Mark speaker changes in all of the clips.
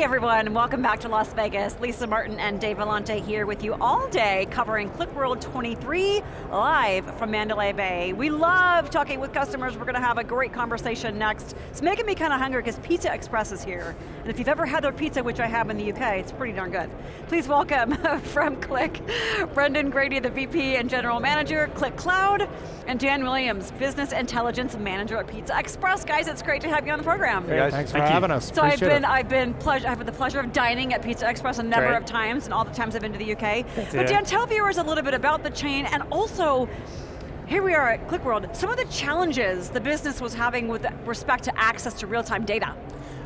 Speaker 1: Hey everyone, welcome back to Las Vegas. Lisa Martin and Dave Vellante here with you all day covering QlikWorld 23 live from Mandalay Bay. We love talking with customers. We're going to have a great conversation next. It's making me kind of hungry because Pizza Express is here. And if you've ever had their pizza, which I have in the UK, it's pretty darn good. Please welcome from Qlik, Brendan Grady, the VP and General Manager, Qlik Cloud, and Dan Williams, Business Intelligence Manager at Pizza Express. Guys, it's great to have you on the program.
Speaker 2: Hey guys,
Speaker 3: thanks
Speaker 2: Thank
Speaker 3: for
Speaker 2: you.
Speaker 3: having us.
Speaker 1: So I've been,
Speaker 3: it.
Speaker 1: I've been pleasure, I've had the pleasure of dining at Pizza Express a number
Speaker 2: Great.
Speaker 1: of times, and all the times I've been to the UK. But
Speaker 2: Yeah.
Speaker 1: Dan, tell viewers a little bit about the chain, and also, here we are at QlikWorld, some of the challenges the business was having with respect to access to real-time data.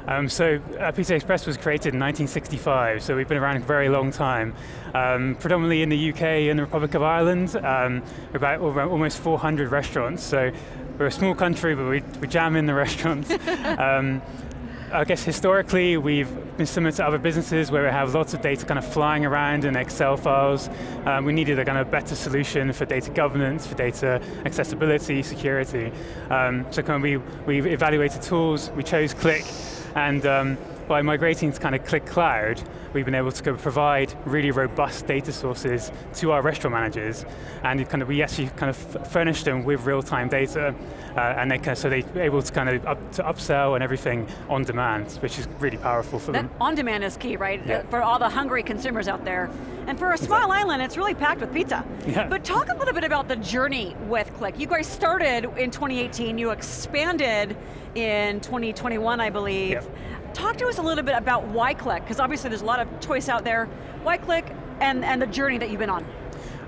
Speaker 2: Um, so uh, Pizza Express was created in 1965, so we've been around a very long time. Um, predominantly in the UK and the Republic of Ireland, um, about almost 400 restaurants, so we're a small country, but we, we jam in the restaurants. um, I guess historically we've been similar to other businesses where we have lots of data kind of flying around in Excel files. Um, we needed a kind of better solution for data governance, for data accessibility, security. Um, so kind of we, we evaluated tools, we chose Qlik, and um, by migrating to kind of Qlik Cloud, we've been able to go provide really robust data sources to our restaurant managers, and kind of, we actually kind of furnish them with real-time data, uh, and they can, so they're able to kind of up, to upsell and everything on demand, which is really powerful for
Speaker 1: That
Speaker 2: them.
Speaker 1: on-demand is key, right?
Speaker 2: Yeah.
Speaker 1: For all the hungry consumers out there. And for a small island, it's really packed with pizza.
Speaker 2: Yeah.
Speaker 1: But talk a little bit about the journey with Qlik. You guys started in 2018, you expanded in 2021, I believe.
Speaker 2: Yep.
Speaker 1: Talk to us a little bit about why Qlik, because obviously there's a lot of choice out there. Why Qlik, and, and the journey that you've been on.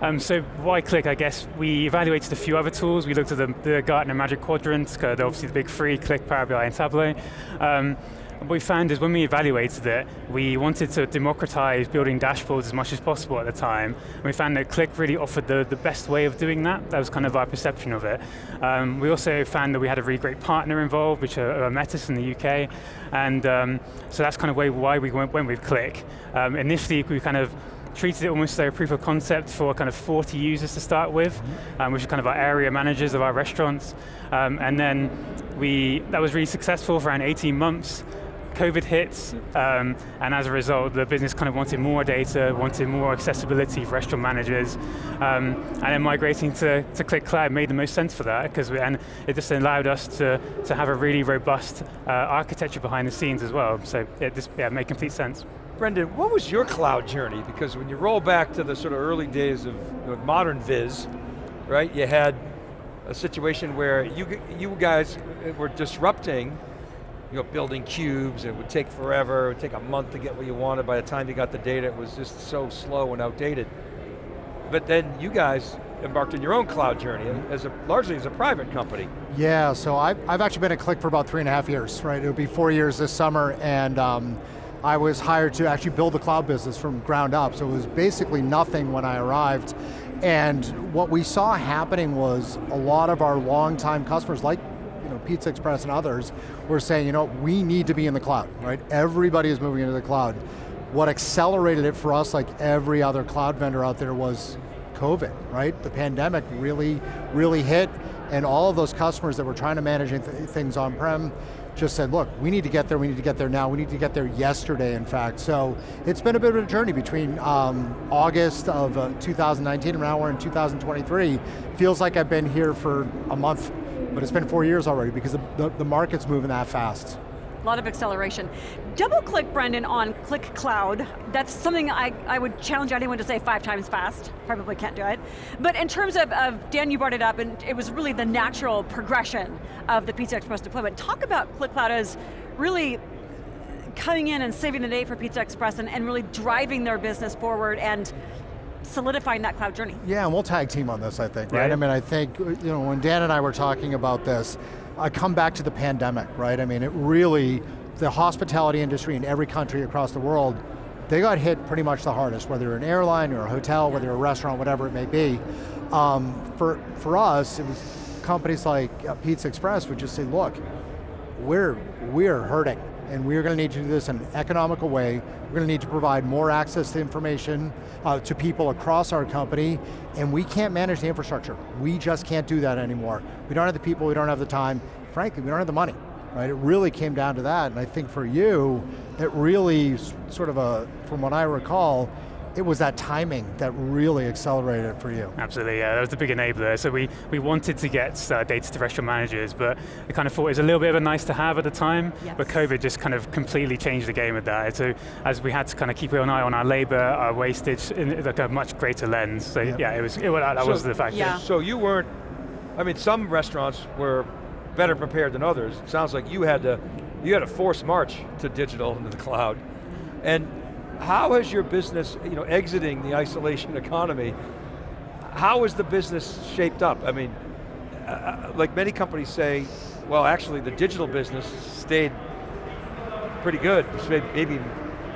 Speaker 2: Um, so why Qlik, I guess, we evaluated a few other tools. We looked at the, the Gartner Magic Quadrant, obviously the big three, Qlik, Power BI, and Tableau. Um, what we found is when we evaluated it, we wanted to democratize building dashboards as much as possible at the time. And we found that Qlik really offered the, the best way of doing that. That was kind of our perception of it. Um, we also found that we had a really great partner involved, which are, are Metis in the UK. And um, so that's kind of way, why we went, went with Qlik. Um, initially, we kind of treated it almost like a proof of concept for kind of 40 users to start with, um, which are kind of our area managers of our restaurants. Um, and then we, that was really successful for around 18 months. COVID hit, um, and as a result, the business kind of wanted more data, wanted more accessibility for restaurant managers, um, and then migrating to, to Qlik Cloud made the most sense for that, because and it just allowed us to, to have a really robust uh, architecture behind the scenes as well, so it just yeah, made complete sense.
Speaker 3: Brendan, what was your cloud journey? Because when you roll back to the sort of early days of, modern Viz, right, you had a situation where you, you guys were disrupting, you know, building cubes, it would take forever, it would take a month to get what you wanted, by the time you got the data, it was just so slow and outdated. But then you guys embarked on your own cloud journey, as a, largely as a private company.
Speaker 4: Yeah, so I've, I've actually been at Qlik for about three and a half years, right? It'll be four years this summer, and um, I was hired to actually build the cloud business from ground up, so it was basically nothing when I arrived. And what we saw happening was a lot of our longtime customers, like Pizza Express and others, were saying, you know, we need to be in the cloud, right? Everybody is moving into the cloud. What accelerated it for us, like every other cloud vendor out there, was COVID, right? The pandemic really, really hit, and all of those customers that were trying to manage th things on-prem just said, look, we need to get there, we need to get there now, we need to get there yesterday, in fact. So it's been a bit of a journey between um, August of uh, 2019 and now we're in 2023. Feels like I've been here for a month, but it's been four years already because the, the, the market's moving that fast.
Speaker 1: A lot of acceleration. Double click, Brendan, on Qlik Cloud. That's something I, I would challenge anyone to say five times fast. Probably can't do it. But in terms of, of, Dan, you brought it up, and it was really the natural progression of the Pizza Express deployment. Talk about Qlik Cloud as really coming in and saving the day for Pizza Express and, and really driving their business forward and solidifying that cloud journey.
Speaker 4: Yeah, and we'll tag team on this, I think, right?
Speaker 2: Right.
Speaker 4: I mean, I think, you know, when Dan and I were talking about this, I come back to the pandemic, right? I mean, it really, the hospitality industry in every country across the world, they got hit pretty much the hardest, whether you're an airline or a hotel, whether you're a restaurant, whatever it may be. Um, for, for us, it was companies like uh, Pizza Express would just say, look, we're, we're hurting, and we're going to need to do this in an economical way. We're going to need to provide more access to information uh, to people across our company, and we can't manage the infrastructure. We just can't do that anymore. We don't have the people, we don't have the time. Frankly, we don't have the money. right? It really came down to that, and I think for you, it really sort of a, from what I recall, it was that timing that really accelerated it for you.
Speaker 2: Absolutely, yeah, that was the big enabler. So we, we wanted to get uh, data to restaurant managers, but I kind of thought it was a little bit of a nice to have at the time, yes. but COVID just kind of completely changed the game with that. So as we had to kind of keep an eye on our labor, our wastage, in like a much greater lens. So yeah, yeah it was, it, that so, was the factor.
Speaker 3: Yeah. So you weren't, I mean, some restaurants were better prepared than others. It sounds like you had to, you had a forced march to digital into the cloud. And how has your business, you know, exiting the isolation economy, how is the business shaped up? I mean, uh, uh, like many companies say, well actually the digital business stayed pretty good, maybe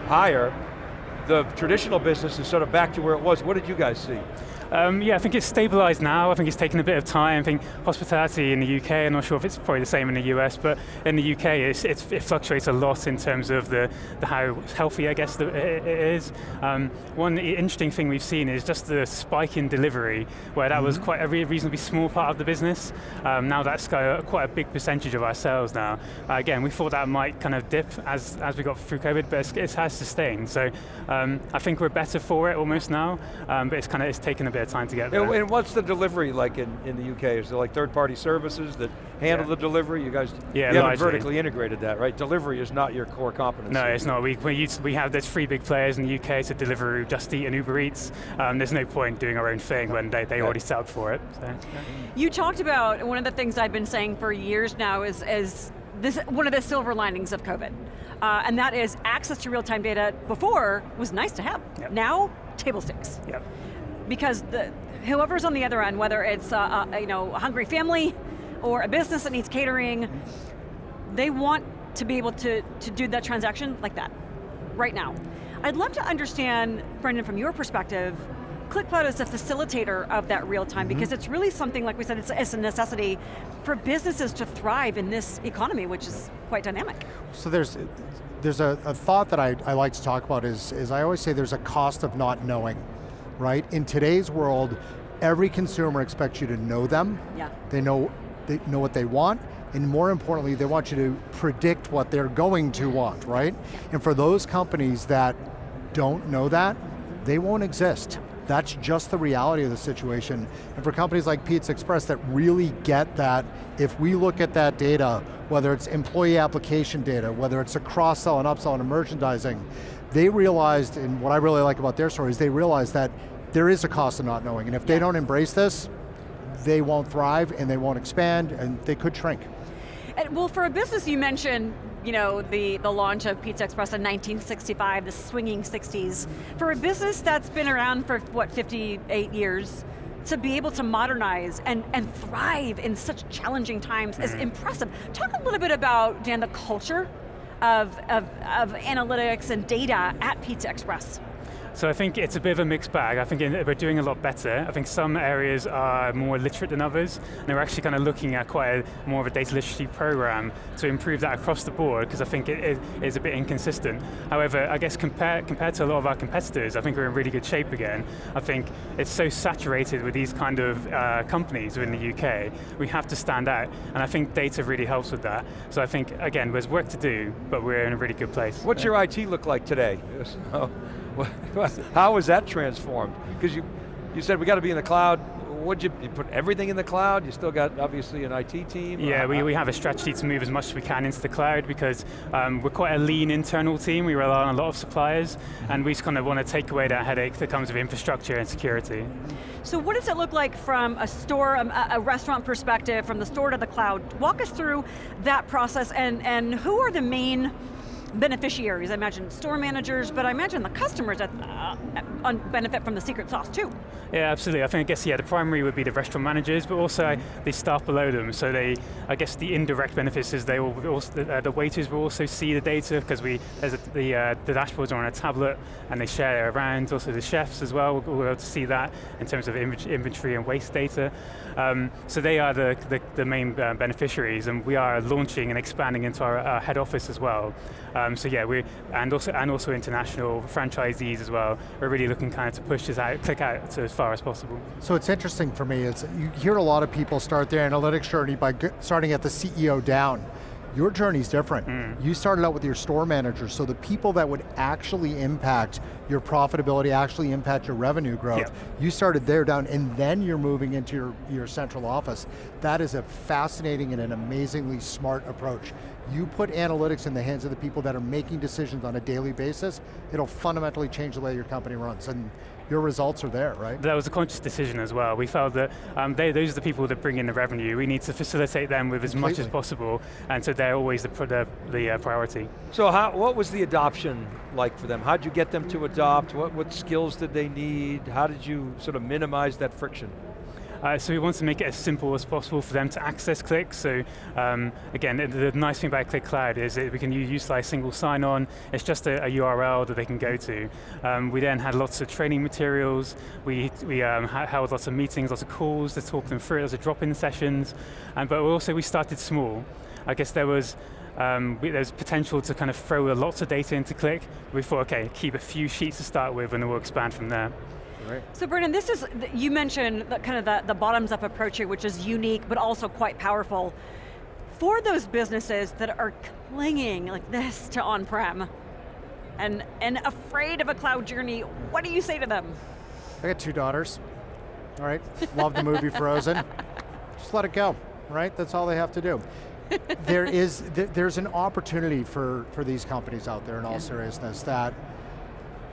Speaker 3: higher. The traditional business is sort of back to where it was. What did you guys see?
Speaker 2: Um, yeah, I think it's stabilized now. I think it's taken a bit of time. I think hospitality in the UK, I'm not sure if it's probably the same in the US, but in the UK it's, it's, it fluctuates a lot in terms of the, the how healthy, I guess, the, it, it is. Um, one interesting thing we've seen is just the spike in delivery, where that mm -hmm. was mm-hmm. quite a reasonably small part of the business. Um, now that's quite a big percentage of our sales now. Uh, again, we thought that might kind of dip as, as we got through COVID, but it has sustained. So um, I think we're better for it almost now, um, but it's kind of it's taken a bit bit of time to get there.
Speaker 3: And what's the delivery like in, in the UK? Is there like third-party services that handle yeah. the delivery? You guys yeah, you haven't vertically integrated that, right? Delivery is not your core competency.
Speaker 2: No, it's not. We, we, use, we have, there's three big players in the UK to deliver Just Eat and Uber Eats. Um, there's no point doing our own thing when they, they yeah. already set up for it. So,
Speaker 1: You talked about, one of the things I've been saying for years now is, is this, one of the silver linings of COVID. Uh, and that is access to real-time data before was nice to have. Yep. Now, table stakes.
Speaker 2: Yep
Speaker 1: because the, whoever's on the other end, whether it's a, a, you know, a hungry family or a business that needs catering, they want to be able to, to do that transaction like that, right now. I'd love to understand, Brendan, from your perspective, Qlik Cloud is a facilitator of that real time mm -hmm. because it's really something, like we said, it's, it's, a necessity for businesses to thrive in this economy, which is quite dynamic.
Speaker 4: So there's, there's a, a thought that I, I like to talk about is, is I always say there's a cost of not knowing right? In today's world, every consumer expects you to know them.
Speaker 1: Yeah.
Speaker 4: They know, they know what they want, and more importantly, they want you to predict what they're going to want, right? And for those companies that don't know that, they won't exist. That's just the reality of the situation. And for companies like Pizza Express that really get that, if we look at that data, whether it's employee application data, whether it's a cross-sell and upsell and merchandising, they realized, and what I really like about their story is they realized that there is a cost of not knowing, and if they don't embrace this, they won't thrive and they won't expand and they could shrink.
Speaker 1: And, well, for a business you mentioned, you know, the, the launch of Pizza Express in 1965, the swinging 60s. For a business that's been around for, what, 58 years, to be able to modernize and, and thrive in such challenging times mm. is impressive. Talk a little bit about, Dan, the culture of, of, of analytics and data at Pizza Express.
Speaker 2: So I think it's a bit of a mixed bag. I think we're doing a lot better. I think some areas are more literate than others, and we're actually kind of looking at quite a, more of a data literacy program to improve that across the board, because I think it is, is, a bit inconsistent. However, I guess compared, compared to a lot of our competitors, I think we're in really good shape again. I think it's so saturated with these kind of uh, companies within the UK, we have to stand out, and I think data really helps with that. So I think, again, there's work to do, but we're in a really good place.
Speaker 3: What's yeah. your IT look like today? How was that transformed? Because you, you said we got to be in the cloud. Would you, you, put everything in the cloud? You still got obviously an IT team?
Speaker 2: Yeah, we, we have a strategy to move as much as we can into the cloud because um, we're quite a lean internal team. We rely on a lot of suppliers and we just kind of want to take away that headache that comes with infrastructure and security.
Speaker 1: So what does it look like from a store, um, a, a restaurant perspective, from the store to the cloud? Walk us through that process and, and who are the main beneficiaries, I imagine store managers, but I imagine the customers that uh, benefit from the secret sauce too.
Speaker 2: Yeah, absolutely. I think, I guess, yeah, the primary would be the restaurant managers, but also mm -hmm. the staff below them. So they, I guess the indirect benefits is they will also, the, uh, the waiters will also see the data because we, there's a, the, uh, the dashboards are on a tablet and they share it around. Also the chefs as well will be able to see that in terms of inventory and waste data. Um, so they are the, the, the main uh, beneficiaries and we are launching and expanding into our, our head office as well. So yeah, we and also and also international franchisees as well. We're really looking kind of to push this out, Qlik out to as far as possible.
Speaker 4: So it's interesting for me. It's you hear a lot of people start their analytics journey by starting at the CEO down. Your journey's different. Mm. You started out with your store manager, so the people that would actually impact your profitability, actually impact your revenue growth, yep. you started there down, and then you're moving into your, your central office. That is a fascinating and an amazingly smart approach. You put analytics in the hands of the people that are making decisions on a daily basis, it'll fundamentally change the way your company runs. And your results are there, right?
Speaker 2: That was a conscious decision as well. We felt that um, they, those are the people that bring in the revenue. We need to facilitate them with as Completely. much as possible, and so they're always the, the, the uh, priority.
Speaker 3: So how, what was the adoption like for them? How did you get them to adopt? What, what skills did they need? How did you sort of minimize that friction?
Speaker 2: Uh, so we want to make it as simple as possible for them to access Qlik. So um, again, the, the, nice thing about Qlik Cloud is that we can utilize single sign-on. It's just a, a, URL that they can go to. Um, we then had lots of training materials. We, we um, held lots of meetings, lots of calls to talk them through. Lots of drop-in sessions. Um, but also we started small. I guess there was um, there's potential to kind of throw lots of data into Qlik. We thought, okay, keep a few sheets to start with and then we'll expand from there.
Speaker 1: Right. So Brendan, this is, you mentioned the, kind of the, the bottoms up approach here, which is unique, but also quite powerful. For those businesses that are clinging like this to on-prem, and, and afraid of a cloud journey, what do you say to them?
Speaker 4: I got two daughters, all right? Love the movie Frozen. Just let it go, right? That's all they have to do. there is, there's an opportunity for, for these companies out there in all yeah. seriousness that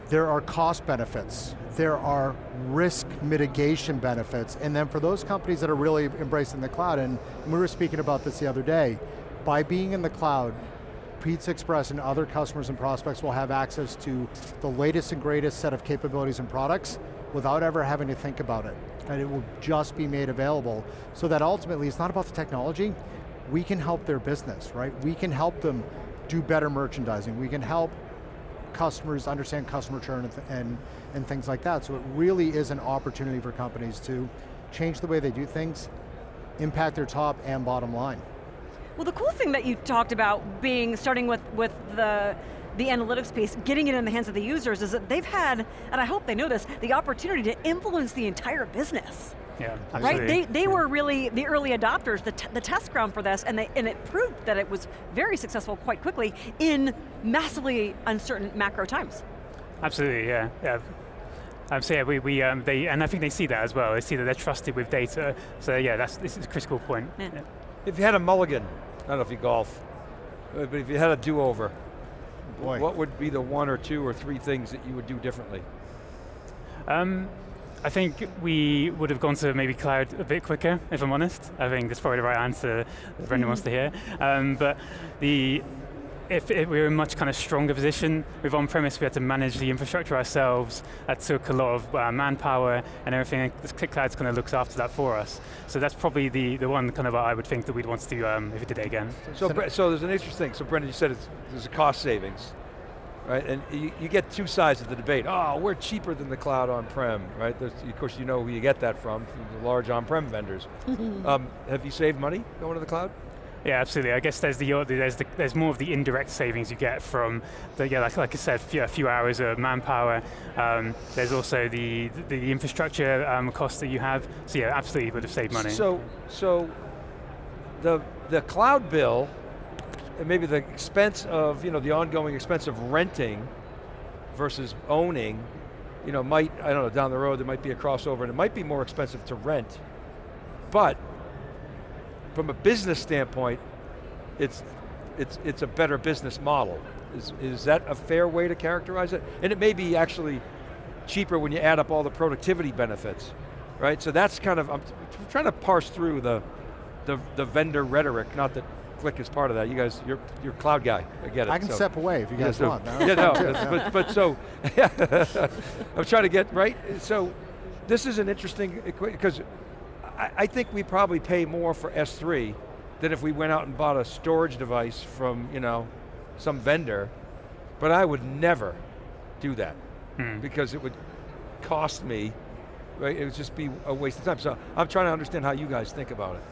Speaker 4: there are cost benefits, there are risk mitigation benefits, and then for those companies that are really embracing the cloud, and we were speaking about this the other day, by being in the cloud, Pizza Express and other customers and prospects will have access to the latest and greatest set of capabilities and products without ever having to think about it. And it will just be made available so that ultimately it's not about the technology, we can help their business, right? We can help them do better merchandising. We can help customers, understand customer churn and, and, and things like that. So it really is an opportunity for companies to change the way they do things, impact their top and bottom line.
Speaker 1: Well the cool thing that you talked about being, starting with, with the, the analytics piece, getting it in the hands of the users is that they've had, and I hope they know this, the opportunity to influence the entire business.
Speaker 2: Yeah,
Speaker 1: right. They, they were really the early adopters, the, the test ground for this, and, they, and it proved that it was very successful quite quickly in massively uncertain macro times.
Speaker 2: Absolutely, yeah. yeah. Um, so yeah, we, we um, they, and I think they see that as well. They see that they're trusted with data. So yeah, that's this is a critical point. Yeah. Yeah.
Speaker 3: If you had a mulligan, I don't know if you golf, but if you had a do-over, what would be the one or two or three things that you would do differently?
Speaker 2: Um, I think we would have gone to maybe cloud a bit quicker, if I'm honest. I think that's probably the right answer that Brendan wants to hear. Um, but the if, if, we were in a much kind of stronger position with on-premise, we had to manage the infrastructure ourselves. That took a lot of uh, manpower and everything. This Cloud kind of looks after that for us. So that's probably the, the one kind of I would think that we'd want to do um, if we did it again.
Speaker 3: So, so there's an interesting thing. So Brendan, you said there's a cost savings right? And you, you, get two sides of the debate. Oh, we're cheaper than the cloud on-prem, right? There's, of course, you know who you get that from, from the large on-prem vendors. um, have you saved money going to the cloud?
Speaker 2: Yeah, absolutely. I guess there's the there's the, there's more of the indirect savings you get from the yeah, like, like I said, a few hours of manpower. Um, there's also the the infrastructure um, costs that you have. So yeah, absolutely you would have saved money.
Speaker 3: So so the the cloud bill maybe the expense of, you know, the ongoing expense of renting versus owning, you know, might, I don't know, down the road there might be a crossover and it might be more expensive to rent. But from a business standpoint, it's, it's, it's a better business model. Is, is that a fair way to characterize it? And it may be actually cheaper when you add up all the productivity benefits, right? So that's kind of, I'm trying to parse through the, the, the vendor rhetoric, not that Qlik is part of that. You guys, you're, you're cloud guy, I get it.
Speaker 4: I can so. step away if you guys
Speaker 3: yeah,
Speaker 4: so, want.
Speaker 3: yeah, no, but, but so, I'm trying to get, right? So, this is an interesting, because I, I think we probably pay more for S3 than if we went out and bought a storage device from, you know, some vendor, but I would never do that hmm. because it would cost me, right? It would just be a waste of time. So I'm trying to understand how you guys think about it.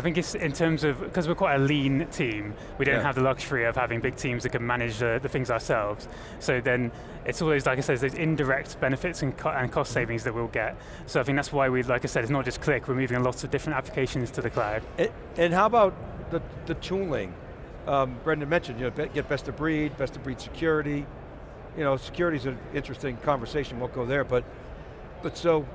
Speaker 2: I think it's in terms of, because we're quite a lean team, we don't yeah. have the luxury of having big teams that can manage the, the, things ourselves. So then it's always, like I said, those indirect benefits and, co and cost savings that we'll get. So I think that's why we, like I said, it's not just Qlik, we're moving lots of different applications to the cloud.
Speaker 3: And, and how about the, the tooling? um, Brendan mentioned, you know, get best of breed, best of breed security. You know, security is an interesting conversation, won't go there, but, but so,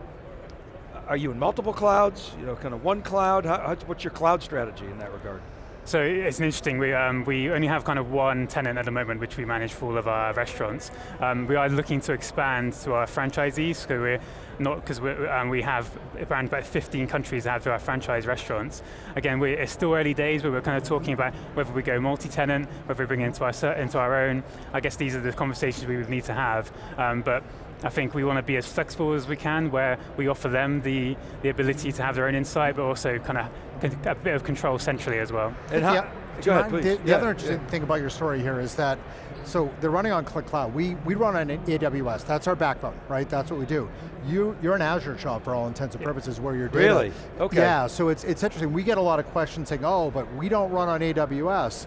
Speaker 3: are you in multiple clouds? You know, kind of one cloud? How, what's your cloud strategy in that regard?
Speaker 2: So it's interesting, we, um, we only have kind of one tenant at the moment which we manage for all of our restaurants. Um, we are looking to expand to our franchisees, so we're not, because um, we have around about 15 countries that have our franchise restaurants. Again, we, it's still early days, but we're kind of talking about whether we go multi-tenant, whether we bring it into our, into our own. I guess these are the conversations we would need to have. Um, but I think we want to be as flexible as we can where we offer them the, the ability to have their own insight, but also kind of a bit of control centrally as well.
Speaker 3: And how,
Speaker 4: Yeah.
Speaker 3: go ahead, please.
Speaker 4: The, the
Speaker 3: Yeah,
Speaker 4: other interesting
Speaker 3: yeah.
Speaker 4: thing about your story here is that, so they're running on Qlik Cloud. We, we run on AWS, that's our backbone, right? That's what we do. You, you're an Azure shop for all intents and purposes where your data.
Speaker 3: Really? Okay.
Speaker 4: Yeah, so it's, it's interesting. We get a lot of questions saying, oh, but we don't run on AWS.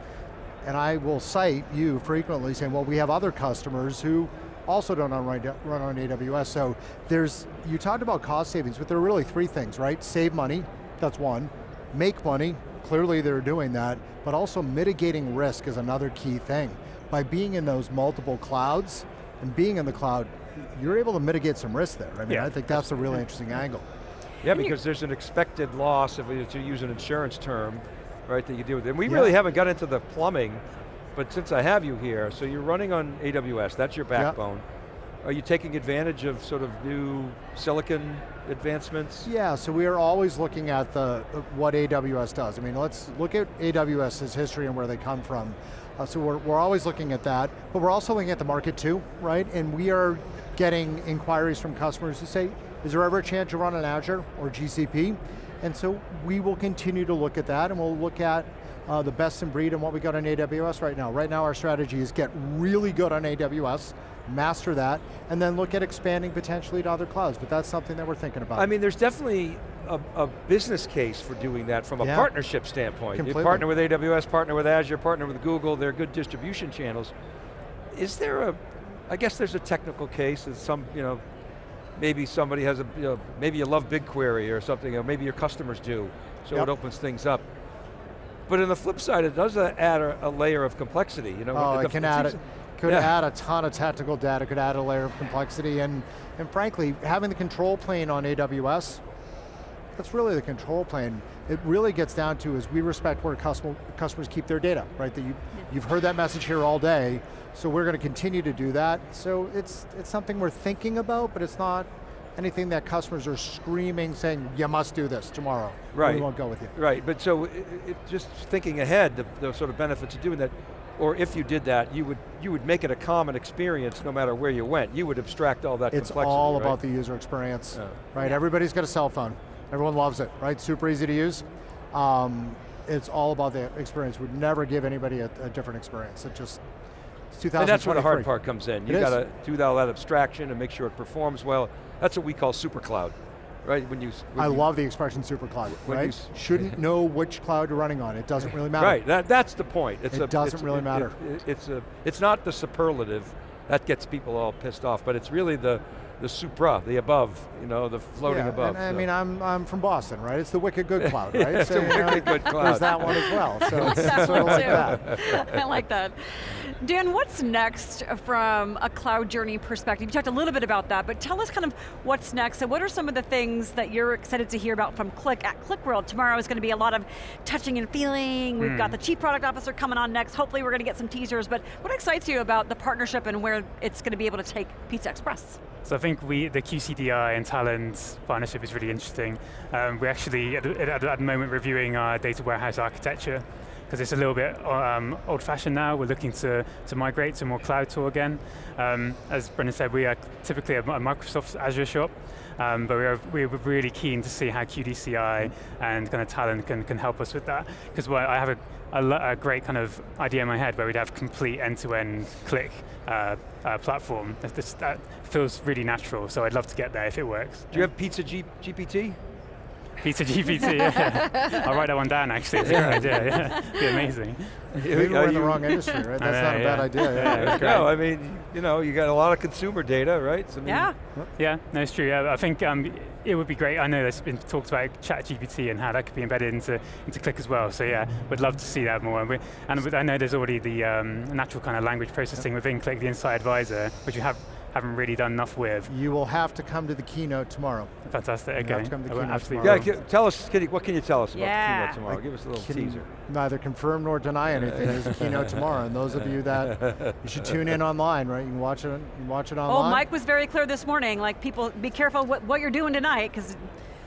Speaker 4: And I will cite you frequently saying, well, we have other customers who also don't on, run on AWS. So there's, you talked about cost savings, but there are really three things, right? Save money, that's one. Make money, clearly they're doing that, but also mitigating risk is another key thing. By being in those multiple clouds, and being in the cloud, you're able to mitigate some risk there. I mean,
Speaker 2: Yeah.
Speaker 4: I think that's a really interesting angle.
Speaker 3: Yeah,
Speaker 1: And
Speaker 3: because there's an expected loss, if we to use an insurance term, right, that you deal with. And we
Speaker 4: Yeah.
Speaker 3: really haven't got into the plumbing, but since I have you here, so you're running on AWS, that's your backbone. Are you taking advantage of sort of new silicon advancements?
Speaker 4: Yeah, so we are always looking at the what AWS does. I mean, let's look at AWS's history and where they come from. Uh, so we're, we're always looking at that, but we're also looking at the market too, right? And we are getting inquiries from customers who say, is there ever a chance to run on Azure or GCP? And so we will continue to look at that and we'll look at uh, the best in breed and what we got on AWS right now. Right now our strategy is get really good on AWS, master that, and then look at expanding potentially to other clouds, but that's something that we're thinking about.
Speaker 3: I mean, there's definitely a, a business case for doing that from a
Speaker 4: Yeah.
Speaker 3: partnership standpoint.
Speaker 4: Completely.
Speaker 3: You partner with AWS, partner with Azure, partner with Google, they're good distribution channels. Is there a, I guess there's a technical case, that some, you know, maybe somebody has a, you know, maybe you love BigQuery or something, or maybe your customers do, so
Speaker 4: Yep.
Speaker 3: it opens things up. But on the flip side, it does add a, a layer of complexity. You know,
Speaker 4: Oh,
Speaker 3: the-
Speaker 4: it can add
Speaker 3: seems-
Speaker 4: it. Could
Speaker 3: Yeah.
Speaker 4: add a ton of technical data, could add a layer of complexity, and, and frankly, having the control plane on AWS, that's really the control plane. It really gets down to is we respect where customer, customers keep their data, right? That you, you've heard that message here all day, so we're going to continue to do that. So it's, it's something we're thinking about, but it's not anything that customers are screaming saying, you must do this tomorrow.
Speaker 3: Right.
Speaker 4: We won't go with you.
Speaker 3: Right, but so it, it, just thinking ahead, the, the sort of benefits of doing that, or if you did that, you would you would make it a common experience no matter where you went. You would abstract all that
Speaker 4: It's
Speaker 3: complexity.
Speaker 4: all
Speaker 3: right?
Speaker 4: about the user experience,
Speaker 3: Yeah.
Speaker 4: right? Everybody's got a cell phone. Everyone loves it, right? Super easy to use. Um, it's all about the experience. We'd never give anybody a, a different experience. It just, it's 2023.
Speaker 3: And that's where the hard part comes in.
Speaker 4: It
Speaker 3: You
Speaker 4: is.
Speaker 3: got to do all that abstraction and make sure it performs well. That's what we call super cloud, right? When you, when
Speaker 4: I
Speaker 3: you-
Speaker 4: love the expression super cloud,
Speaker 3: when you
Speaker 4: right? Shouldn't know which cloud you're running on. It doesn't really matter.
Speaker 3: Right, that, that's the point. It's
Speaker 4: It
Speaker 3: a,
Speaker 4: doesn't
Speaker 3: it's-
Speaker 4: really
Speaker 3: it-
Speaker 4: matter.
Speaker 3: it- it's a, it's not the superlative that gets people all pissed off, but it's really the the supra, the above, you know, the floating
Speaker 4: yeah,
Speaker 3: above.
Speaker 4: And, I mean, I'm, I'm from Boston, right? It's the wicked good cloud, right?
Speaker 3: It's a
Speaker 4: you know,
Speaker 3: wicked good
Speaker 4: There's that one as well. So it's
Speaker 1: That
Speaker 4: sort of
Speaker 1: one
Speaker 4: like
Speaker 1: too.
Speaker 4: that.
Speaker 1: I like that. Dan, what's next from a cloud journey perspective? You talked a little bit about that, but tell us kind of what's next and what are some of the things that you're excited to hear about from Qlik at QlikWorld? Tomorrow is going to be a lot of touching and feeling. We've got hmm. the Chief Product Officer coming on next. Hopefully we're going to get some teasers, but what excites you about the partnership and where it's going to be able to take Pizza Express?
Speaker 2: So I think we, the QCDI and Talend partnership is really interesting. Um, we're actually at, at, at the moment reviewing our data warehouse architecture because it's a little bit um, old-fashioned now. We're looking to, to migrate to more cloud tool again. Um, as Brendan said, we are typically a, a Microsoft Azure shop, um, but we are, we're really keen to see how QDCI and kind of Talend can, can help us with that. Because I have a, a, a great kind of idea in my head where we'd have complete end-to-end Qlik uh, uh, platform. That feels really natural, so I'd love to get there if it works.
Speaker 3: Do you have Pizza G, GPT?
Speaker 2: Pizza GPT, yeah. I'll write that one down actually, it's a good idea, yeah. It'd be amazing.
Speaker 4: Maybe we're in the wrong industry, right? That's
Speaker 2: know,
Speaker 4: not a bad idea.
Speaker 2: Yeah,
Speaker 4: Yeah.
Speaker 3: No, I mean, you know, you got a lot of consumer data, right? So, I mean,
Speaker 1: Yeah.
Speaker 2: Yeah, no, it's true. Yeah, I think um, it would be great. I know there's been talked about ChatGPT and how that could be embedded into, into Qlik as well. So yeah, we'd love to see that more. And, we, and I know there's already the um, natural kind of language processing within Qlik, the Insight Advisor, which you have, haven't really done enough with.
Speaker 4: You will have to come to the keynote tomorrow.
Speaker 2: Fantastic,
Speaker 4: have to come to
Speaker 2: I will
Speaker 4: keynote
Speaker 2: absolutely
Speaker 3: Yeah,
Speaker 2: will.
Speaker 3: tell us, can you, what can you tell us about
Speaker 1: Yeah.
Speaker 3: the keynote tomorrow? Give us a little
Speaker 4: Can
Speaker 3: teaser.
Speaker 4: neither confirm nor deny anything. There's a keynote tomorrow, and those of you that you should tune in online, right? You can watch it. You can watch it online. Oh.
Speaker 1: Mike was very clear this morning, like people, be careful what, what you're doing tonight, because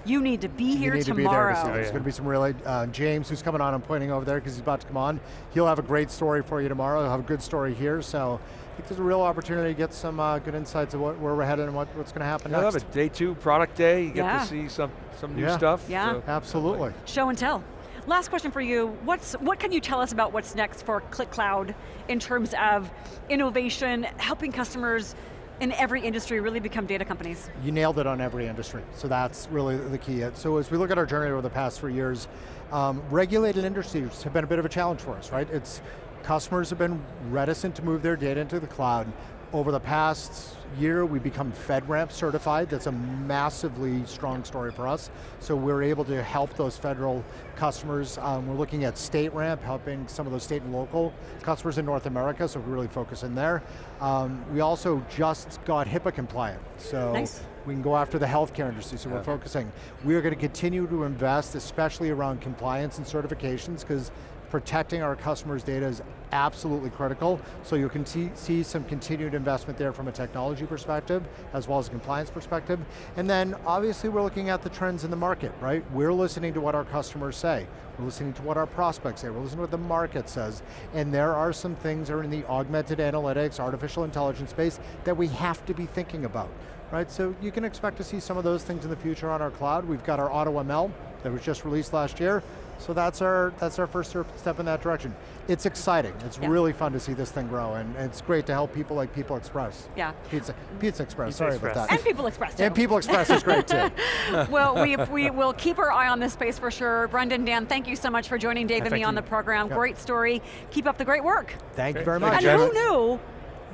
Speaker 1: you need to be
Speaker 4: you
Speaker 1: here
Speaker 4: need to be there to see.
Speaker 2: Oh,
Speaker 4: There's going to be some really uh, James, who's coming on. I'm pointing over there because he's about to come on. He'll have a great story for you tomorrow. He'll have a good story here. So I think there's a real opportunity to get some uh, good insights of what, where we're headed and what, what's going to happen
Speaker 3: I love
Speaker 4: next.
Speaker 3: it. Day two, product day. You get to see some some new
Speaker 4: Yeah.
Speaker 3: stuff.
Speaker 1: Yeah.
Speaker 3: so-
Speaker 4: Absolutely.
Speaker 1: Show and tell. Last question for you. What's what can you tell us about what's next for Qlik Cloud in terms of innovation, helping customers in every industry really become data companies?
Speaker 4: You nailed it on every industry, so that's really the key. So as we look at our journey over the past three years, um, regulated industries have been a bit of a challenge for us, right? It's customers have been reticent to move their data into the cloud. Over the past year, we've become FedRAMP certified. That's a massively strong story for us. So we're able to help those federal customers. Um, we're looking at StateRAMP, helping some of those state and local customers in North America, so we really focus in there. Um, we also just got HIPAA compliant, so
Speaker 1: Nice.
Speaker 4: we can go after the healthcare industry, so we're focusing. We are going to continue to invest, especially around compliance and certifications, because protecting our customers' data is absolutely critical, so you can see, some continued investment there from a technology perspective, as well as a compliance perspective. And then, obviously, we're looking at the trends in the market, right? We're listening to what our customers say. We're listening to what our prospects say. We're listening to what the market says. And there are some things that are in the augmented analytics, artificial intelligence space that we have to be thinking about right? So you can expect to see some of those things in the future on our cloud. We've got our AutoML that was just released last year. So that's our, that's our first step in that direction. It's exciting. It's
Speaker 1: Yeah.
Speaker 4: really fun to see this thing grow and it's great to help people like People Express.
Speaker 1: Yeah.
Speaker 4: Pizza, Pizza Express,
Speaker 2: Pizza
Speaker 4: sorry
Speaker 2: Express.
Speaker 4: about that.
Speaker 1: And People Express too.
Speaker 4: And People Express is great too.
Speaker 1: well, we, we will keep our eye on this space for sure. Brendan, Dan, thank you so much for joining Dave and
Speaker 2: thank
Speaker 1: me on
Speaker 2: you.
Speaker 1: the program.
Speaker 4: Yeah.
Speaker 1: Great story. Keep up the great work.
Speaker 4: Thank you very much.
Speaker 1: And
Speaker 2: you.
Speaker 1: who knew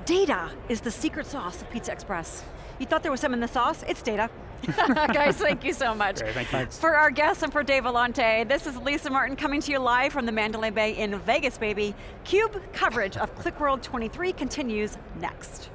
Speaker 1: data is the secret sauce of Pizza Express? You thought there was some in the sauce? It's data. Guys, thank you so much.
Speaker 2: Great, thank you.
Speaker 1: For our guests and for Dave Vellante, this is Lisa Martin coming to you live from the Mandalay Bay in Vegas, baby. CUBE coverage of QlikWorld 23 continues next.